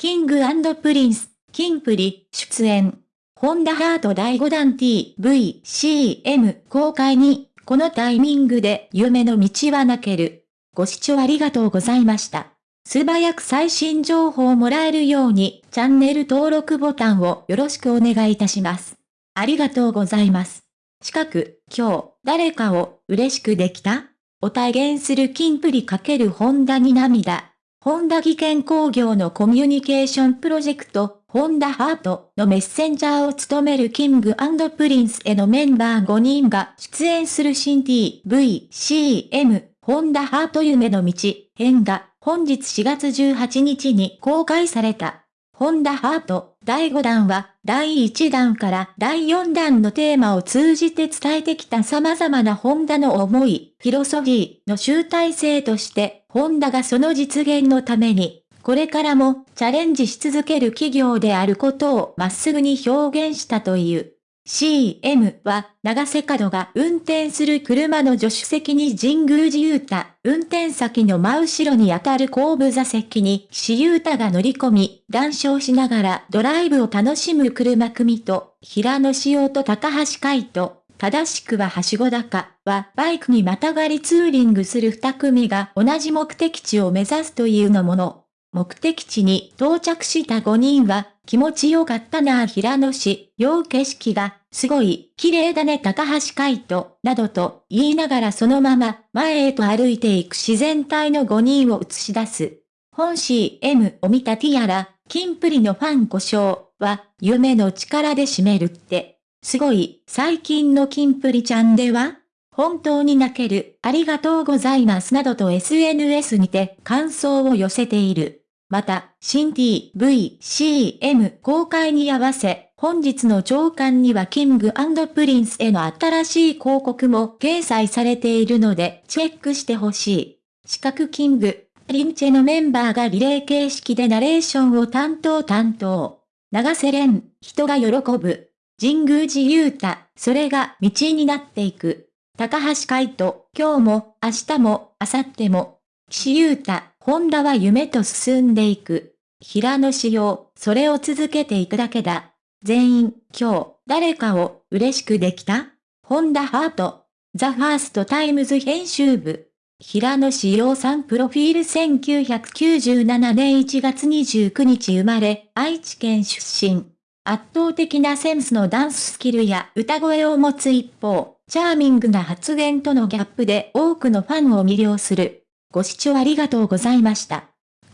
King & Prince、キンプリ、出演。ホンダハート第5弾 TV、CM 公開に、このタイミングで夢の道は泣ける。ご視聴ありがとうございました。素早く最新情報をもらえるように、チャンネル登録ボタンをよろしくお願いいたします。ありがとうございます。近く、今日、誰かを嬉しくできた？を体現するキンプリ×ホンダに涙。ホンダ技研工業のコミュニケーションプロジェクト、 Honda HEART のメッセンジャーを務める King & Prince へのメンバー5人が出演する新 TV、CM、ホンダハート夢の道、編が本日4月18日に公開された。 Honda HEART 第5弾は第1弾から第4弾のテーマを通じて伝えてきた様々なホンダの思い、フィロソフィーの集大成として、ホンダがその実現のために、これからもチャレンジし続ける企業であることをまっすぐに表現したという。CM は、長瀬角が運転する車の助手席に神宮寺勇太、運転先の真後ろにあたる後部座席に岸優太が乗り込み、談笑しながらドライブを楽しむ車組と、平野志陽と高橋海人、正しくははしご高はバイクにまたがりツーリングする二組が同じ目的地を目指すというのもの。目的地に到着した5人は気持ちよかったなぁ平野市、陽景色が、すごい、綺麗だね高橋海人、などと言いながらそのまま前へと歩いていく自然体の5人を映し出す。本 CM を見たティアラ、キンプリのファン呼称は、夢の力で締めるって。すごい、最近のキンプリちゃんでは？本当に泣ける、ありがとうございますなどと SNS にて感想を寄せている。また、新 TV、CM 公開に合わせ、本日の朝刊には King & Prince への新しい広告も掲載されているので、チェックしてほしい。四角キング、リンチェのメンバーがリレー形式でナレーションを担当担当。長瀬廉、人が喜ぶ。神宮寺勇太、それが道になっていく。高橋海人、今日も、明日も、明後日も。岸優太、ホンダは夢と進んでいく。平野仕様、それを続けていくだけだ。全員、今日、誰かを嬉しくできた？Honda HEART。THE FIRST TIMES 編集部。平野紫耀さんプロフィール1997年1月29日生まれ、愛知県出身。圧倒的なセンスのダンススキルや歌声を持つ一方、チャーミングな発言とのギャップで多くのファンを魅了する。ご視聴ありがとうございました。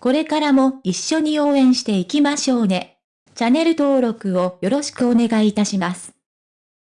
これからも一緒に応援していきましょうね。チャンネル登録をよろしくお願いいたします。